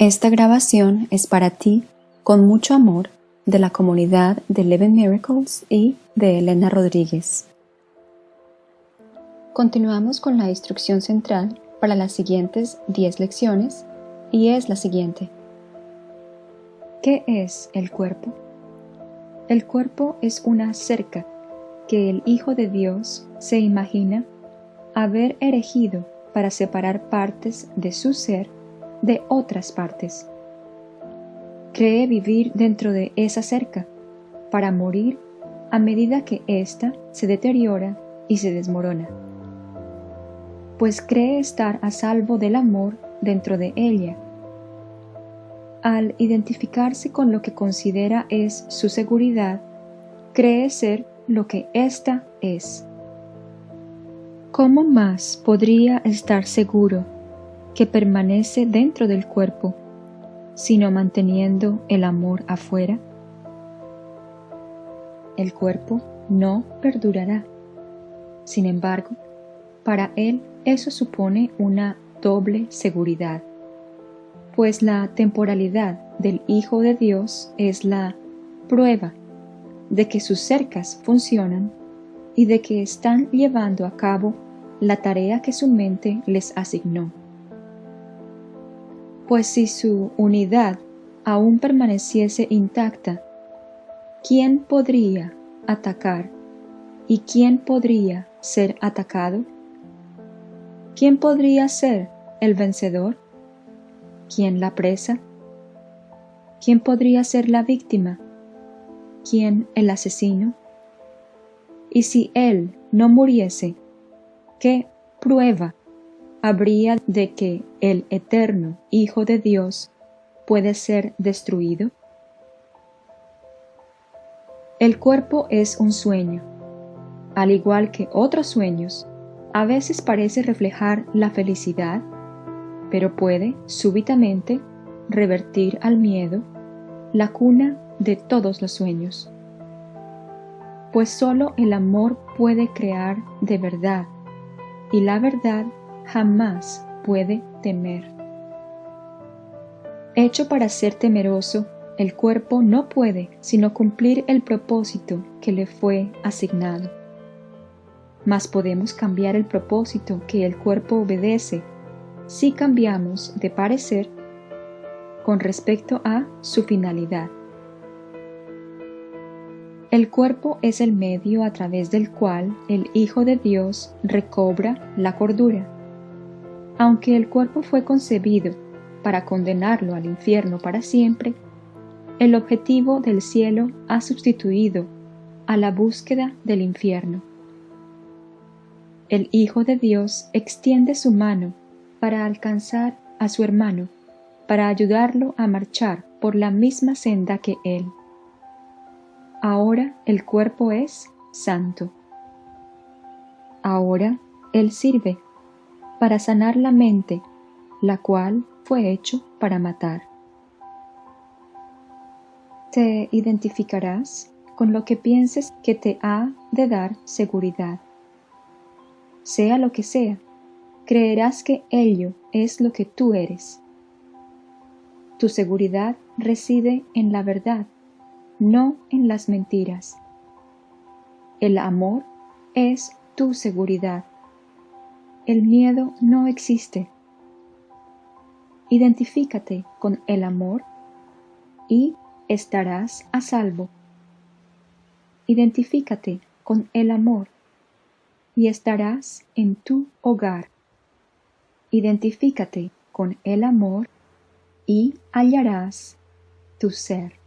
Esta grabación es para ti, con mucho amor, de la comunidad de Eleven Miracles y de Elena Rodríguez. Continuamos con la instrucción central para las siguientes 10 lecciones y es la siguiente. ¿Qué es el cuerpo? El cuerpo es una cerca que el Hijo de Dios se imagina haber erigido para separar partes de su ser de otras partes. Cree vivir dentro de esa cerca para morir a medida que ésta se deteriora y se desmorona, pues cree estar a salvo del amor dentro de ella. Al identificarse con lo que considera es su seguridad, cree ser lo que ésta es. ¿Cómo más podría estar seguro que permanece dentro del cuerpo, sino manteniendo el amor afuera? El cuerpo no perdurará. Sin embargo, para él eso supone una doble seguridad, pues la temporalidad del Hijo de Dios es la prueba de que sus cercas funcionan y de que están llevando a cabo la tarea que su mente les asignó pues si su unidad aún permaneciese intacta, ¿quién podría atacar y quién podría ser atacado? ¿Quién podría ser el vencedor? ¿Quién la presa? ¿Quién podría ser la víctima? ¿Quién el asesino? Y si él no muriese, ¿qué prueba habría de que el eterno Hijo de Dios puede ser destruido? El cuerpo es un sueño. Al igual que otros sueños, a veces parece reflejar la felicidad, pero puede súbitamente revertir al miedo, la cuna de todos los sueños. Pues sólo el amor puede crear de verdad, y la verdad jamás puede temer. Hecho para ser temeroso, el cuerpo no puede sino cumplir el propósito que le fue asignado. Mas podemos cambiar el propósito que el cuerpo obedece si cambiamos de parecer con respecto a su finalidad. El cuerpo es el medio a través del cual el Hijo de Dios recobra la cordura aunque el cuerpo fue concebido para condenarlo al infierno para siempre, el objetivo del cielo ha sustituido a la búsqueda del infierno. El Hijo de Dios extiende su mano para alcanzar a su hermano, para ayudarlo a marchar por la misma senda que él. Ahora el cuerpo es santo. Ahora él sirve para sanar la mente, la cual fue hecho para matar. Te identificarás con lo que pienses que te ha de dar seguridad. Sea lo que sea, creerás que ello es lo que tú eres. Tu seguridad reside en la verdad, no en las mentiras. El amor es tu seguridad el miedo no existe. Identifícate con el amor y estarás a salvo. Identifícate con el amor y estarás en tu hogar. Identifícate con el amor y hallarás tu ser.